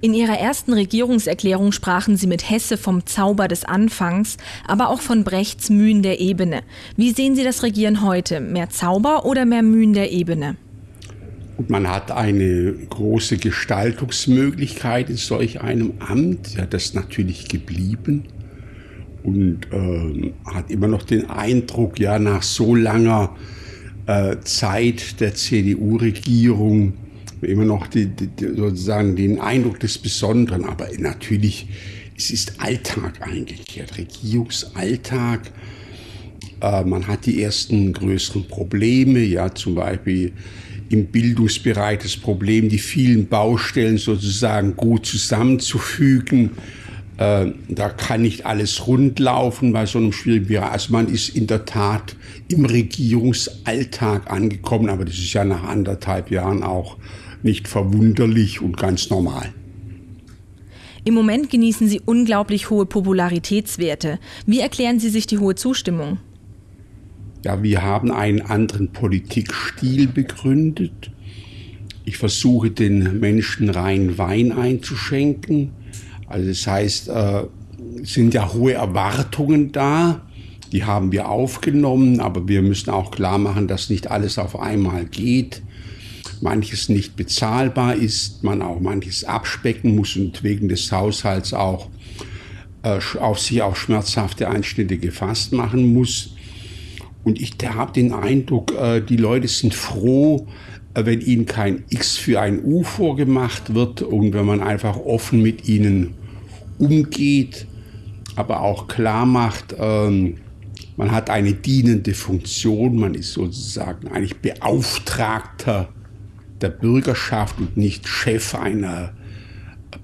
In ihrer ersten Regierungserklärung sprachen sie mit Hesse vom Zauber des Anfangs, aber auch von Brechts Mühen der Ebene. Wie sehen Sie das Regieren heute? Mehr Zauber oder mehr Mühen der Ebene? Und man hat eine große Gestaltungsmöglichkeit in solch einem Amt. Ja, das ist natürlich geblieben. Und äh, hat immer noch den Eindruck, ja, nach so langer äh, Zeit der CDU-Regierung, immer noch die, die, sozusagen den Eindruck des Besonderen, aber natürlich, es ist Alltag eingekehrt, Regierungsalltag. Äh, man hat die ersten größeren Probleme, ja, zum Beispiel im Bildungsbereich das Problem, die vielen Baustellen sozusagen gut zusammenzufügen. Äh, da kann nicht alles rundlaufen bei so einem schwierigen Bereich. Also man ist in der Tat im Regierungsalltag angekommen, aber das ist ja nach anderthalb Jahren auch nicht verwunderlich und ganz normal. Im Moment genießen Sie unglaublich hohe Popularitätswerte. Wie erklären Sie sich die hohe Zustimmung? Ja, wir haben einen anderen Politikstil begründet. Ich versuche den Menschen rein Wein einzuschenken. Also das heißt, äh, sind ja hohe Erwartungen da. Die haben wir aufgenommen, aber wir müssen auch klar machen, dass nicht alles auf einmal geht manches nicht bezahlbar ist, man auch manches abspecken muss und wegen des Haushalts auch äh, auf sich auch schmerzhafte Einschnitte gefasst machen muss. Und ich habe den Eindruck, äh, die Leute sind froh, äh, wenn ihnen kein X für ein U vorgemacht wird und wenn man einfach offen mit ihnen umgeht, aber auch klar macht, ähm, man hat eine dienende Funktion, man ist sozusagen eigentlich Beauftragter der Bürgerschaft und nicht Chef einer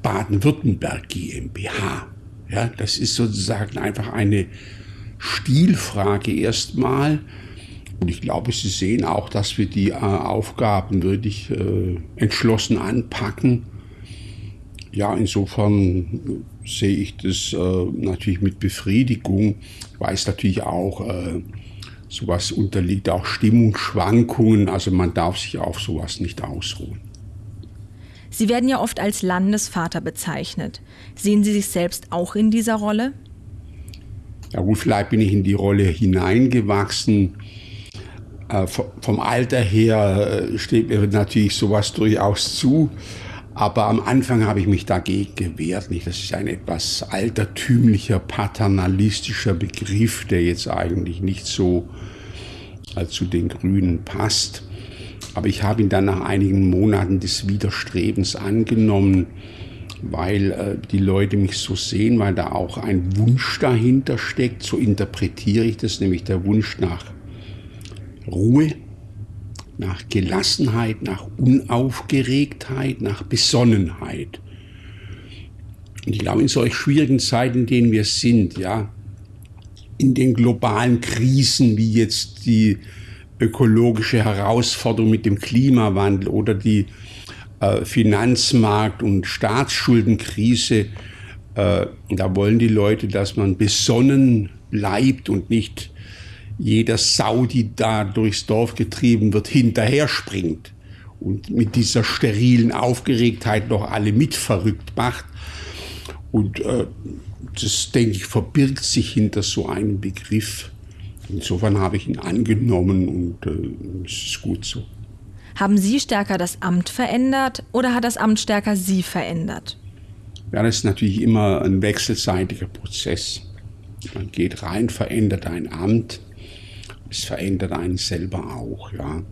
Baden-Württemberg GmbH. Ja, das ist sozusagen einfach eine Stilfrage erstmal. Und ich glaube, Sie sehen auch, dass wir die äh, Aufgaben wirklich äh, entschlossen anpacken. Ja, insofern sehe ich das äh, natürlich mit Befriedigung. Ich weiß natürlich auch, äh, Sowas unterliegt auch Stimmungsschwankungen, also man darf sich auf sowas nicht ausruhen. Sie werden ja oft als Landesvater bezeichnet. Sehen Sie sich selbst auch in dieser Rolle? Ja gut, vielleicht bin ich in die Rolle hineingewachsen. Äh, vom Alter her äh, steht mir natürlich sowas durchaus zu. Aber am Anfang habe ich mich dagegen gewehrt. Nicht? Das ist ein etwas altertümlicher, paternalistischer Begriff, der jetzt eigentlich nicht so äh, zu den Grünen passt. Aber ich habe ihn dann nach einigen Monaten des Widerstrebens angenommen, weil äh, die Leute mich so sehen, weil da auch ein Wunsch dahinter steckt. So interpretiere ich das, nämlich der Wunsch nach Ruhe, nach Gelassenheit, nach Unaufgeregtheit, nach Besonnenheit. Und ich glaube, in solch schwierigen Zeiten, in denen wir sind, ja, in den globalen Krisen wie jetzt die ökologische Herausforderung mit dem Klimawandel oder die äh, Finanzmarkt- und Staatsschuldenkrise, äh, da wollen die Leute, dass man besonnen bleibt und nicht jeder Sau, die da durchs Dorf getrieben wird, hinterher springt und mit dieser sterilen Aufgeregtheit noch alle mit verrückt macht. Und äh, das, denke ich, verbirgt sich hinter so einem Begriff. Insofern habe ich ihn angenommen und äh, es ist gut so. Haben Sie stärker das Amt verändert oder hat das Amt stärker Sie verändert? Ja, das ist natürlich immer ein wechselseitiger Prozess. Man geht rein, verändert ein Amt es verändert einen selber auch. Ja.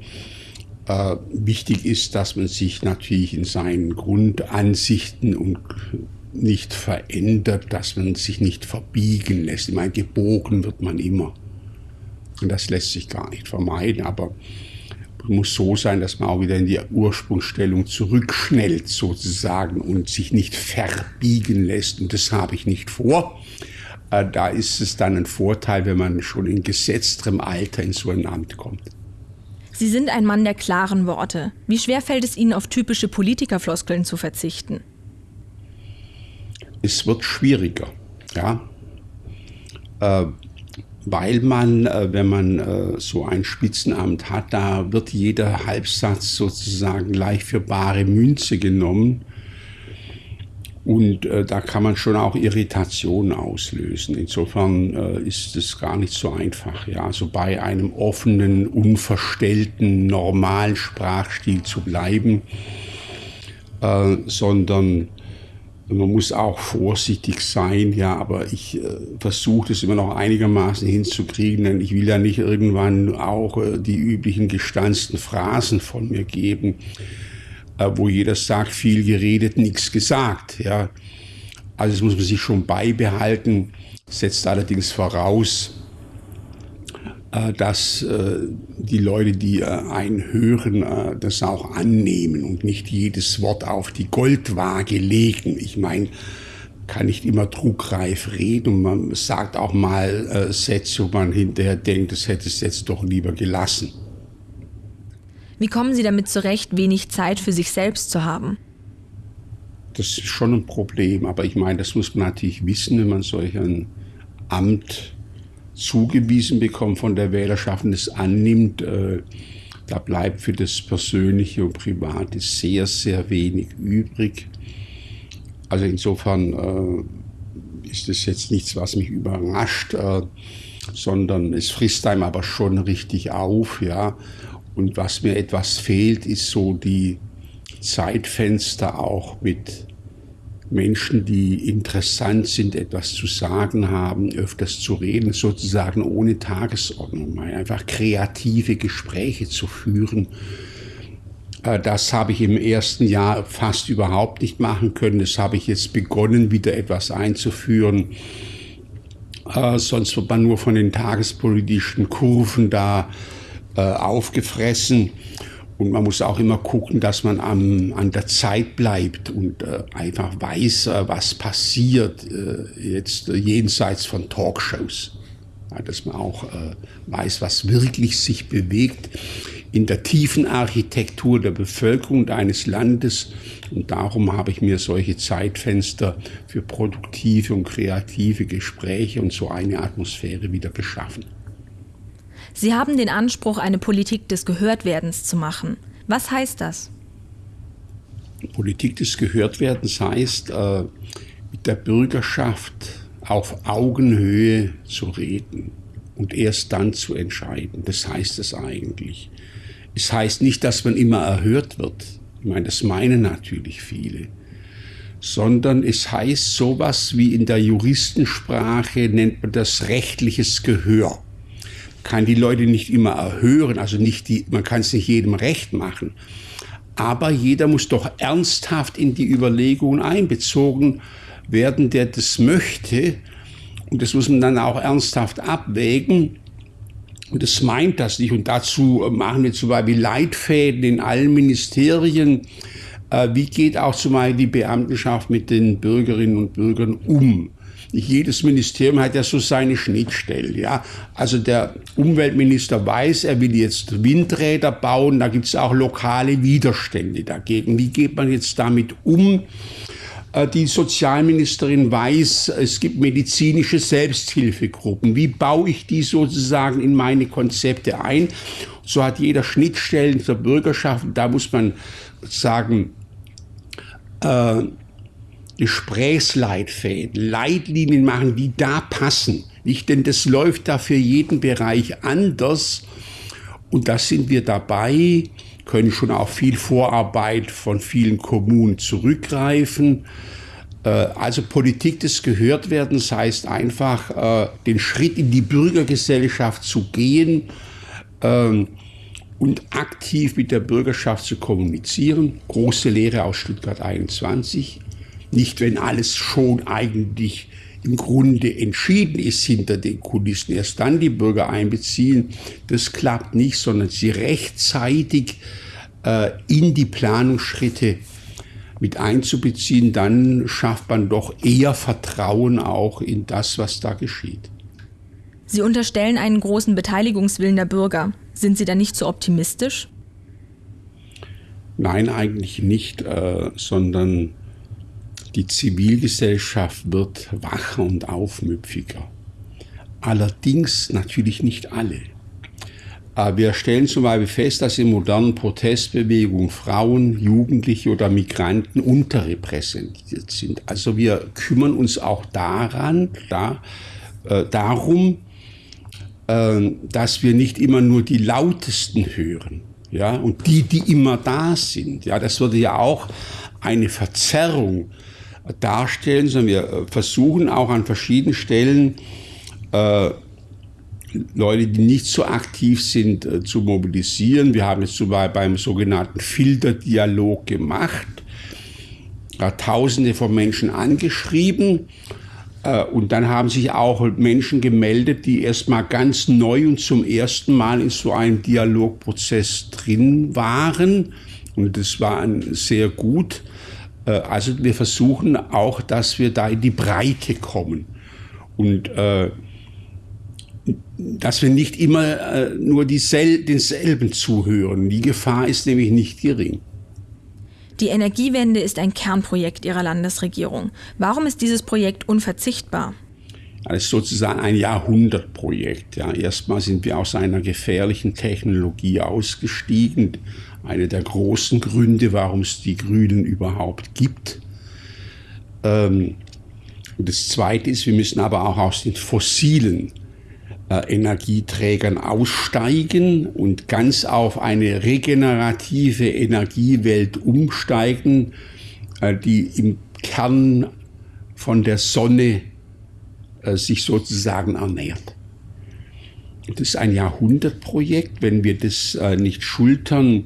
Äh, wichtig ist, dass man sich natürlich in seinen Grundansichten und nicht verändert, dass man sich nicht verbiegen lässt. Ich meine, gebogen wird man immer. Und das lässt sich gar nicht vermeiden, aber muss so sein, dass man auch wieder in die Ursprungsstellung zurückschnellt sozusagen und sich nicht verbiegen lässt. Und das habe ich nicht vor. Äh, da ist es dann ein Vorteil, wenn man schon in gesetzterem Alter in so ein Amt kommt. Sie sind ein Mann der klaren Worte. Wie schwer fällt es Ihnen, auf typische Politikerfloskeln zu verzichten? Es wird schwieriger, ja. Äh, weil man, äh, wenn man äh, so ein Spitzenamt hat, da wird jeder Halbsatz sozusagen gleich für bare Münze genommen. Und äh, da kann man schon auch Irritationen auslösen. Insofern äh, ist es gar nicht so einfach, ja, also bei einem offenen, unverstellten, normalen Sprachstil zu bleiben, äh, sondern man muss auch vorsichtig sein, ja, aber ich äh, versuche das immer noch einigermaßen hinzukriegen, denn ich will ja nicht irgendwann auch äh, die üblichen gestanzten Phrasen von mir geben wo jeder sagt, viel geredet, nichts gesagt. Ja. Also das muss man sich schon beibehalten, setzt allerdings voraus, äh, dass äh, die Leute, die einen hören, das auch annehmen und nicht jedes Wort auf die Goldwaage legen. Ich meine, kann nicht immer trugreif reden und man sagt auch mal Sätze, wo man hinterher denkt, das hätte es jetzt doch lieber gelassen. Wie kommen Sie damit zurecht, wenig Zeit für sich selbst zu haben? Das ist schon ein Problem, aber ich meine, das muss man natürlich wissen, wenn man solch ein Amt zugewiesen bekommt von der Wählerschaft und es annimmt. Äh, da bleibt für das Persönliche und Private sehr, sehr wenig übrig. Also insofern äh, ist das jetzt nichts, was mich überrascht, äh, sondern es frisst einem aber schon richtig auf, ja. Und was mir etwas fehlt, ist so die Zeitfenster auch mit Menschen, die interessant sind, etwas zu sagen haben, öfters zu reden, sozusagen ohne Tagesordnung, einfach kreative Gespräche zu führen. Äh, das habe ich im ersten Jahr fast überhaupt nicht machen können. Das habe ich jetzt begonnen, wieder etwas einzuführen. Äh, sonst wird man nur von den tagespolitischen Kurven da äh, aufgefressen. Und man muss auch immer gucken, dass man am, an der Zeit bleibt und äh, einfach weiß, äh, was passiert äh, jetzt jenseits von Talkshows. Ja, dass man auch äh, weiß, was wirklich sich bewegt in der tiefen Architektur der Bevölkerung eines Landes. Und darum habe ich mir solche Zeitfenster für produktive und kreative Gespräche und so eine Atmosphäre wieder geschaffen. Sie haben den Anspruch, eine Politik des Gehörtwerdens zu machen. Was heißt das? Politik des Gehörtwerdens heißt, äh, mit der Bürgerschaft auf Augenhöhe zu reden und erst dann zu entscheiden. Das heißt es eigentlich. Es heißt nicht, dass man immer erhört wird. Ich meine, das meinen natürlich viele. Sondern es heißt sowas wie in der Juristensprache nennt man das rechtliches Gehör kann die Leute nicht immer erhören, also nicht die, man kann es nicht jedem recht machen. Aber jeder muss doch ernsthaft in die Überlegungen einbezogen werden, der das möchte. Und das muss man dann auch ernsthaft abwägen. Und das meint das nicht. Und dazu machen wir zum Beispiel Leitfäden in allen Ministerien. Äh, wie geht auch zum Beispiel die Beamtenschaft mit den Bürgerinnen und Bürgern um? jedes Ministerium hat ja so seine Schnittstellen. Ja? Also der Umweltminister weiß, er will jetzt Windräder bauen, da gibt es auch lokale Widerstände dagegen. Wie geht man jetzt damit um? Äh, die Sozialministerin weiß, es gibt medizinische Selbsthilfegruppen. Wie baue ich die sozusagen in meine Konzepte ein? So hat jeder Schnittstellen zur Bürgerschaft. Da muss man sagen, äh, Gesprächsleitfäden, Leitlinien machen, die da passen. Nicht, denn das läuft da für jeden Bereich anders. Und da sind wir dabei, können schon auf viel Vorarbeit von vielen Kommunen zurückgreifen. Äh, also Politik des Gehörtwerdens heißt einfach, äh, den Schritt in die Bürgergesellschaft zu gehen ähm, und aktiv mit der Bürgerschaft zu kommunizieren. Große Lehre aus Stuttgart 21. Nicht, wenn alles schon eigentlich im Grunde entschieden ist hinter den Kulissen, erst dann die Bürger einbeziehen. Das klappt nicht, sondern sie rechtzeitig äh, in die Planungsschritte mit einzubeziehen, dann schafft man doch eher Vertrauen auch in das, was da geschieht. Sie unterstellen einen großen Beteiligungswillen der Bürger. Sind Sie da nicht so optimistisch? Nein, eigentlich nicht, äh, sondern die Zivilgesellschaft wird wacher und aufmüpfiger. Allerdings natürlich nicht alle. Äh, wir stellen zum Beispiel fest, dass in modernen Protestbewegungen Frauen, Jugendliche oder Migranten unterrepräsentiert sind. Also wir kümmern uns auch daran, da, äh, darum, dass wir nicht immer nur die lautesten hören. Ja, und die, die immer da sind. Ja, das würde ja auch eine Verzerrung darstellen, sondern wir äh, versuchen auch an verschiedenen Stellen äh, Leute, die nicht so aktiv sind, äh, zu mobilisieren. Wir haben es zum Beispiel beim sogenannten Filterdialog gemacht, da Tausende von Menschen angeschrieben und dann haben sich auch Menschen gemeldet, die erstmal ganz neu und zum ersten Mal in so einem Dialogprozess drin waren. Und das war sehr gut. Äh, also wir versuchen auch, dass wir da in die Breite kommen. Und äh, dass wir nicht immer äh, nur diesel denselben zuhören. Die Gefahr ist nämlich nicht gering. Die Energiewende ist ein Kernprojekt Ihrer Landesregierung. Warum ist dieses Projekt unverzichtbar? Das ist sozusagen ein Jahrhundertprojekt. Ja, erstmal sind wir aus einer gefährlichen Technologie ausgestiegen. Einer der großen Gründe, warum es die Grünen überhaupt gibt. Ähm, und das Zweite ist, wir müssen aber auch aus den fossilen Energieträgern aussteigen und ganz auf eine regenerative Energiewelt umsteigen, äh, die im Kern von der Sonne äh, sich sozusagen ernährt. Das ist ein Jahrhundertprojekt. Wenn wir das nicht schultern,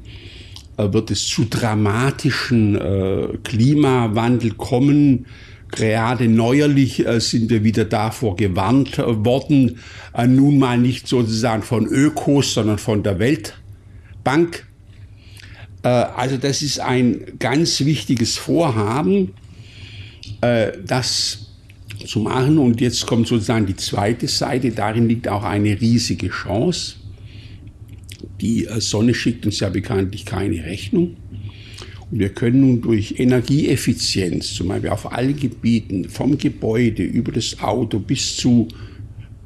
wird es zu dramatischen Klimawandel kommen, Gerade neuerlich äh, sind wir wieder davor gewarnt äh, worden, äh, nun mal nicht sozusagen von Ökos, sondern von der Weltbank. Also das ist ein ganz wichtiges Vorhaben, das zu machen. Und jetzt kommt sozusagen die zweite Seite. Darin liegt auch eine riesige Chance. Die Sonne schickt uns ja bekanntlich keine Rechnung. Wir können nun durch Energieeffizienz, zum Beispiel auf allen Gebieten, vom Gebäude über das Auto bis zu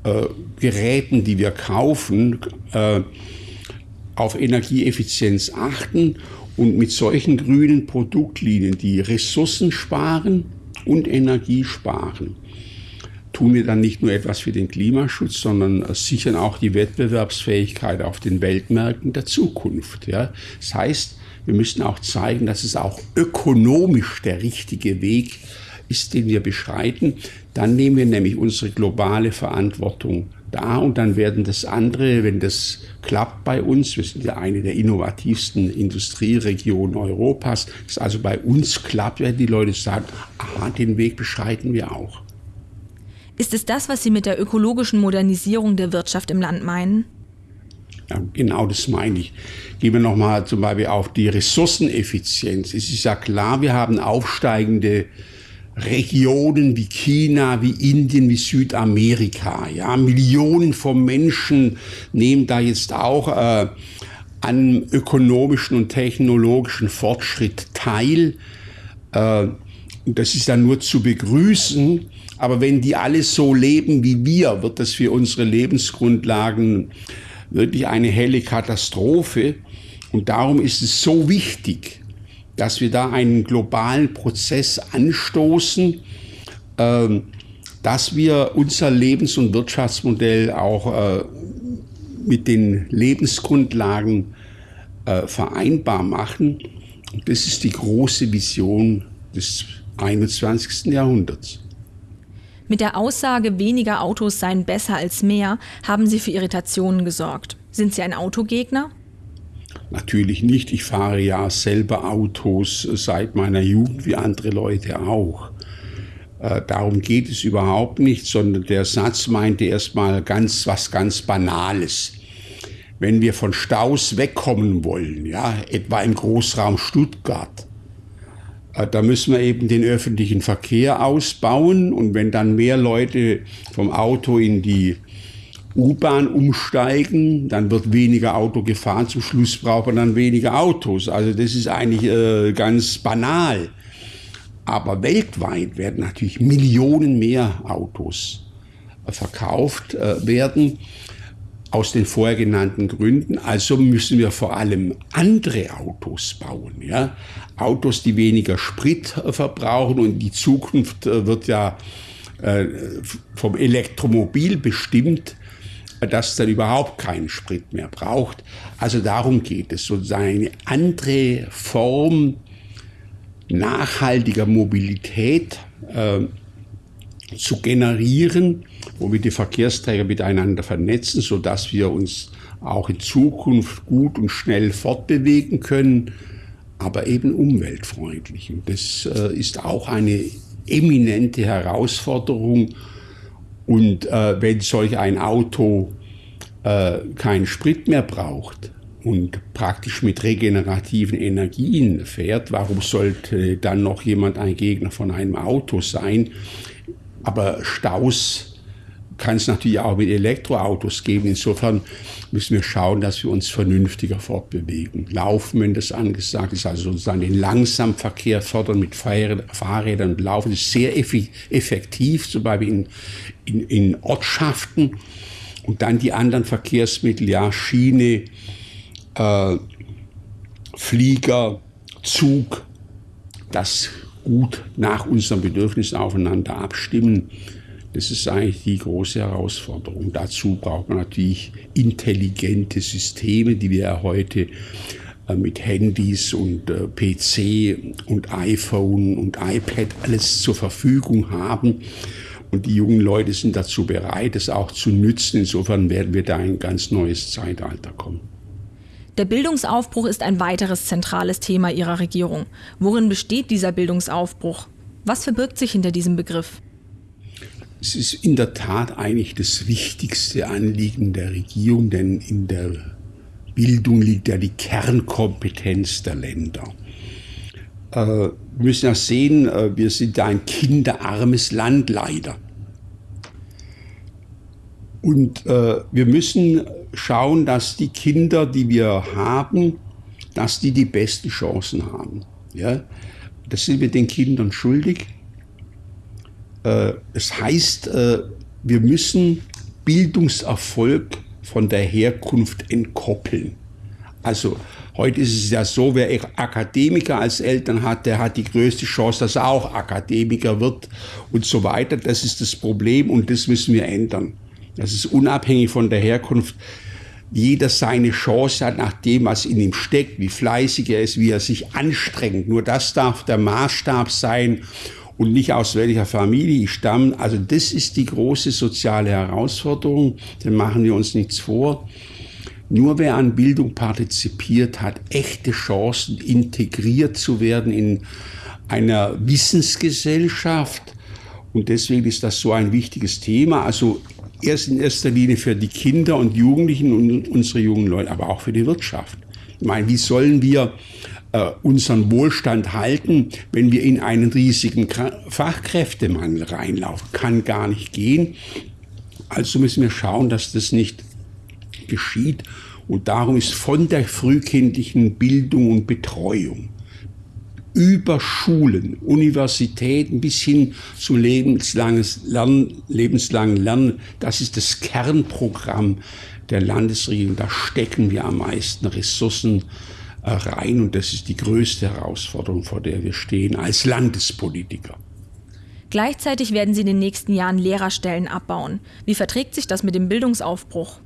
äh, Geräten, die wir kaufen, äh, auf Energieeffizienz achten und mit solchen grünen Produktlinien, die Ressourcen sparen und Energie sparen, tun wir dann nicht nur etwas für den Klimaschutz, sondern sichern auch die Wettbewerbsfähigkeit auf den Weltmärkten der Zukunft. Ja? Das heißt, wir müssen auch zeigen, dass es auch ökonomisch der richtige Weg ist, den wir beschreiten. Dann nehmen wir nämlich unsere globale Verantwortung da und dann werden das andere, wenn das klappt bei uns, wir sind ja eine der innovativsten Industrieregionen Europas, dass also bei uns klappt, werden die Leute sagen, aha, den Weg beschreiten wir auch. Ist es das, was Sie mit der ökologischen Modernisierung der Wirtschaft im Land meinen? Genau das meine ich. Gehen wir nochmal zum Beispiel auf die Ressourceneffizienz. Es ist ja klar, wir haben aufsteigende Regionen wie China, wie Indien, wie Südamerika. Ja, Millionen von Menschen nehmen da jetzt auch äh, an ökonomischen und technologischen Fortschritt teil. Äh, das ist dann nur zu begrüßen. Aber wenn die alle so leben wie wir, wird das für unsere Lebensgrundlagen wirklich eine helle Katastrophe. Und darum ist es so wichtig, dass wir da einen globalen Prozess anstoßen, ähm, dass wir unser Lebens- und Wirtschaftsmodell auch äh, mit den Lebensgrundlagen äh, vereinbar machen. Und das ist die große Vision des 21. Jahrhunderts. Mit der Aussage, weniger Autos seien besser als mehr, haben Sie für Irritationen gesorgt. Sind Sie ein Autogegner? Natürlich nicht. Ich fahre ja selber Autos seit meiner Jugend, wie andere Leute auch. Äh, darum geht es überhaupt nicht, sondern der Satz meinte erstmal ganz was ganz Banales. Wenn wir von Staus wegkommen wollen, ja, etwa im Großraum Stuttgart, äh, da müssen wir eben den öffentlichen Verkehr ausbauen und wenn dann mehr Leute vom Auto in die U-Bahn umsteigen, dann wird weniger Auto gefahren, zum Schluss braucht man dann weniger Autos. Also das ist eigentlich äh, ganz banal. Aber weltweit werden natürlich Millionen mehr Autos äh, verkauft äh, werden. Aus den vorher genannten Gründen. Also müssen wir vor allem andere Autos bauen. Ja? Autos, die weniger Sprit verbrauchen und die Zukunft äh, wird ja äh, vom Elektromobil bestimmt, das dann überhaupt keinen Sprit mehr braucht. Also darum geht es, sozusagen eine andere Form nachhaltiger Mobilität äh, zu generieren, wo wir die Verkehrsträger miteinander vernetzen, so dass wir uns auch in Zukunft gut und schnell fortbewegen können, aber eben umweltfreundlich. Und das äh, ist auch eine eminente Herausforderung. Und äh, wenn solch ein Auto äh, keinen Sprit mehr braucht und praktisch mit regenerativen Energien fährt, warum sollte dann noch jemand ein Gegner von einem Auto sein? Aber Staus kann es natürlich auch mit Elektroautos geben. Insofern müssen wir schauen, dass wir uns vernünftiger fortbewegen. Laufen, wenn das angesagt ist, also sozusagen den Langsamverkehr fördern mit Fahrrädern und Laufen ist sehr effektiv, zum Beispiel in, in, in Ortschaften. Und dann die anderen Verkehrsmittel, ja, Schiene, äh, Flieger, Zug, das gut nach unseren Bedürfnissen aufeinander abstimmen. Das ist eigentlich die große Herausforderung. Dazu braucht man natürlich intelligente Systeme, die wir ja heute äh, mit Handys und äh, PC und iPhone und iPad alles zur Verfügung haben. Und die jungen Leute sind dazu bereit, es auch zu nützen. Insofern werden wir da in ein ganz neues Zeitalter kommen. Der Bildungsaufbruch ist ein weiteres zentrales Thema Ihrer Regierung. Worin besteht dieser Bildungsaufbruch? Was verbirgt sich hinter diesem Begriff? Es ist in der Tat eigentlich das wichtigste Anliegen der Regierung, denn in der Bildung liegt ja die Kernkompetenz der Länder. Äh, wir müssen ja sehen, äh, wir sind da ein kinderarmes Land leider. Und äh, wir müssen schauen, dass die Kinder, die wir haben, dass die die besten Chancen haben. Ja? Das sind wir den Kindern schuldig. Äh, es heißt, äh, wir müssen Bildungserfolg von der Herkunft entkoppeln. Also heute ist es ja so, wer Akademiker als Eltern hat, der hat die größte Chance, dass er auch Akademiker wird und so weiter. Das ist das Problem und das müssen wir ändern. Das ist unabhängig von der Herkunft. Jeder seine Chance hat nach dem, was in ihm steckt, wie fleißig er ist, wie er sich anstrengt. Nur das darf der Maßstab sein und nicht aus welcher Familie ich stamme. Also das ist die große soziale Herausforderung, dann machen wir uns nichts vor. Nur wer an Bildung partizipiert, hat echte Chancen, integriert zu werden in einer Wissensgesellschaft. Und deswegen ist das so ein wichtiges Thema. Also erst in erster Linie für die Kinder und Jugendlichen und unsere jungen Leute, aber auch für die Wirtschaft. Ich meine, wie sollen wir äh, unseren Wohlstand halten, wenn wir in einen riesigen Fachkräftemangel reinlaufen. Kann gar nicht gehen. Also müssen wir schauen, dass das nicht geschieht. Und darum ist von der frühkindlichen Bildung und Betreuung über Schulen, Universitäten bis hin zum lebenslangen Lernen, lebenslangen Lernen, das ist das Kernprogramm der Landesregierung. Da stecken wir am meisten Ressourcen rein. Und das ist die größte Herausforderung, vor der wir stehen als Landespolitiker. Gleichzeitig werden Sie in den nächsten Jahren Lehrerstellen abbauen. Wie verträgt sich das mit dem Bildungsaufbruch?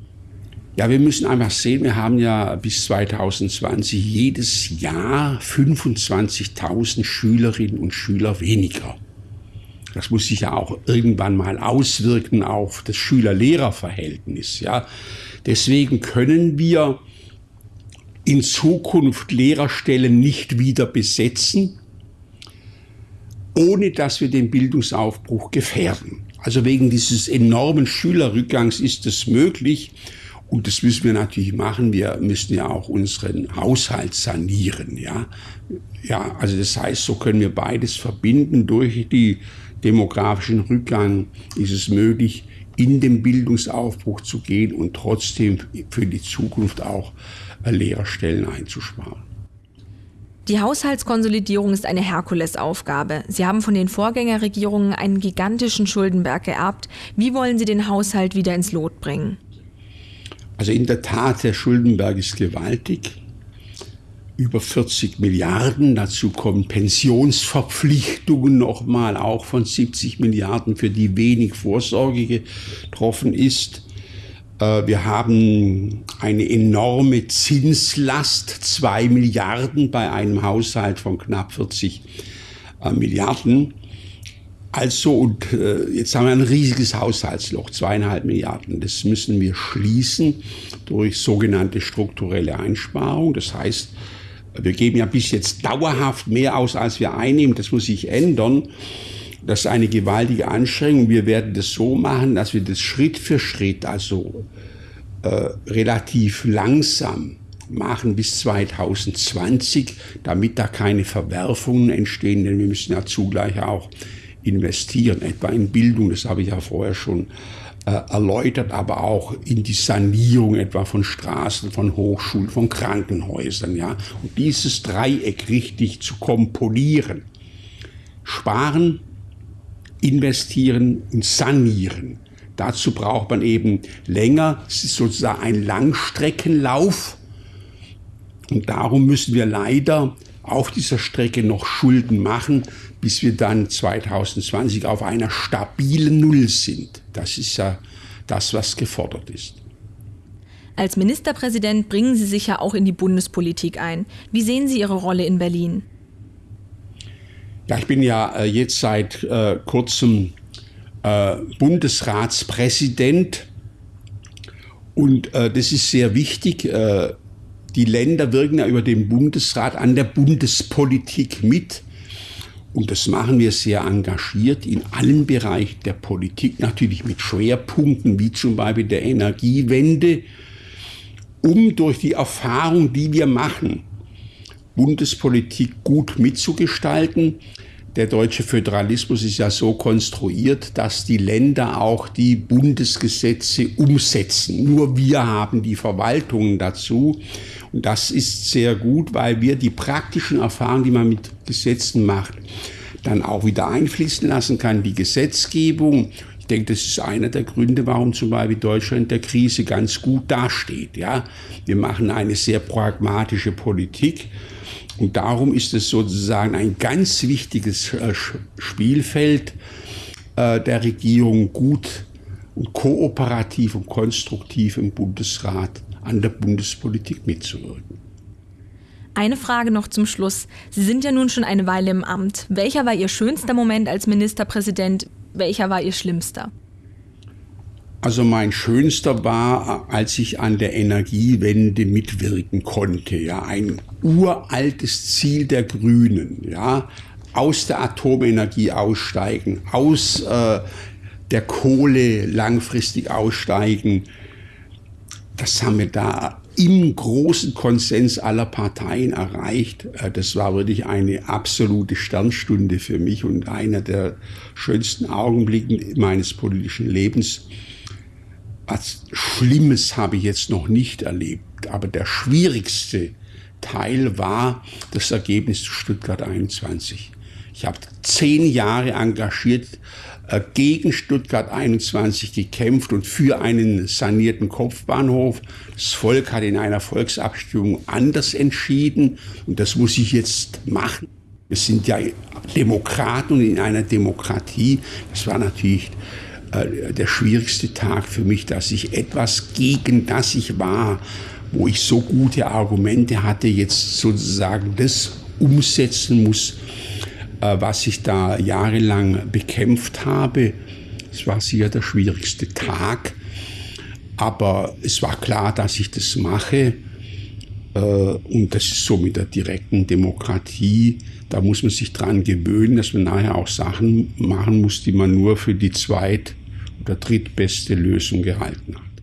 Ja, wir müssen einfach sehen, wir haben ja bis 2020 jedes Jahr 25.000 Schülerinnen und Schüler weniger. Das muss sich ja auch irgendwann mal auswirken auf das Schüler-Lehrer-Verhältnis. Ja. Deswegen können wir in Zukunft Lehrerstellen nicht wieder besetzen, ohne dass wir den Bildungsaufbruch gefährden. Also wegen dieses enormen Schülerrückgangs ist es möglich. Und das müssen wir natürlich machen. Wir müssen ja auch unseren Haushalt sanieren, ja. Ja, also das heißt, so können wir beides verbinden. Durch die demografischen Rückgang ist es möglich, in den Bildungsaufbruch zu gehen und trotzdem für die Zukunft auch Lehrerstellen einzusparen. Die Haushaltskonsolidierung ist eine Herkulesaufgabe. Sie haben von den Vorgängerregierungen einen gigantischen Schuldenberg geerbt. Wie wollen Sie den Haushalt wieder ins Lot bringen? Also in der Tat, der Schuldenberg ist gewaltig. Über 40 Milliarden. Dazu kommen Pensionsverpflichtungen nochmal auch von 70 Milliarden, für die wenig Vorsorge getroffen ist. Äh, wir haben eine enorme Zinslast, zwei Milliarden bei einem Haushalt von knapp 40 äh, Milliarden. Also, und äh, jetzt haben wir ein riesiges Haushaltsloch, zweieinhalb Milliarden. Das müssen wir schließen durch sogenannte strukturelle Einsparung. Das heißt, wir geben ja bis jetzt dauerhaft mehr aus, als wir einnehmen. Das muss sich ändern. Das ist eine gewaltige Anstrengung. Wir werden das so machen, dass wir das Schritt für Schritt, also äh, relativ langsam machen bis 2020, damit da keine Verwerfungen entstehen, denn wir müssen ja zugleich auch investieren, etwa in Bildung, das habe ich ja vorher schon äh, erläutert, aber auch in die Sanierung etwa von Straßen, von Hochschulen, von Krankenhäusern, ja. Und dieses Dreieck richtig zu komponieren. Sparen, investieren und sanieren. Dazu braucht man eben länger, es ist sozusagen ein Langstreckenlauf. Und darum müssen wir leider auf dieser Strecke noch Schulden machen, bis wir dann 2020 auf einer stabilen Null sind. Das ist ja das, was gefordert ist. Als Ministerpräsident bringen Sie sich ja auch in die Bundespolitik ein. Wie sehen Sie Ihre Rolle in Berlin? Ja, ich bin ja äh, jetzt seit äh, kurzem äh, Bundesratspräsident und äh, das ist sehr wichtig. Äh, die Länder wirken ja über den Bundesrat an der Bundespolitik mit. Und das machen wir sehr engagiert in allen Bereichen der Politik, natürlich mit Schwerpunkten wie zum Beispiel der Energiewende, um durch die Erfahrung, die wir machen, Bundespolitik gut mitzugestalten. Der deutsche Föderalismus ist ja so konstruiert, dass die Länder auch die Bundesgesetze umsetzen. Nur wir haben die Verwaltungen dazu. Und das ist sehr gut, weil wir die praktischen Erfahrungen, die man mit Gesetzen macht, dann auch wieder einfließen lassen kann. Die Gesetzgebung, ich denke, das ist einer der Gründe, warum zum Beispiel Deutschland der Krise ganz gut dasteht. Ja, wir machen eine sehr pragmatische Politik und darum ist es sozusagen ein ganz wichtiges äh, Spielfeld äh, der Regierung, gut und kooperativ und konstruktiv im Bundesrat an der Bundespolitik mitzuwirken. Eine Frage noch zum Schluss. Sie sind ja nun schon eine Weile im Amt. Welcher war Ihr schönster Moment als Ministerpräsident? Welcher war Ihr schlimmster? Also mein schönster war, als ich an der Energiewende mitwirken konnte. Ja, ein uraltes Ziel der Grünen. Ja, aus der Atomenergie aussteigen, aus äh, der Kohle langfristig aussteigen. Das haben wir da im großen Konsens aller Parteien erreicht. Äh, das war wirklich eine absolute Sternstunde für mich und einer der schönsten Augenblicke meines politischen Lebens was Schlimmes habe ich jetzt noch nicht erlebt, aber der schwierigste Teil war das Ergebnis zu Stuttgart 21. Ich habe zehn Jahre engagiert gegen Stuttgart 21 gekämpft und für einen sanierten Kopfbahnhof. Das Volk hat in einer Volksabstimmung anders entschieden und das muss ich jetzt machen. Wir sind ja Demokraten und in einer Demokratie. Das war natürlich äh, der schwierigste Tag für mich, dass ich etwas gegen das ich war, wo ich so gute Argumente hatte, jetzt sozusagen das umsetzen muss, äh, was ich da jahrelang bekämpft habe. Es war sicher der schwierigste Tag, aber es war klar, dass ich das mache. Äh, und das ist so mit der direkten Demokratie. Da muss man sich dran gewöhnen, dass man nachher auch Sachen machen muss, die man nur für die zweit- oder drittbeste Lösung gehalten hat.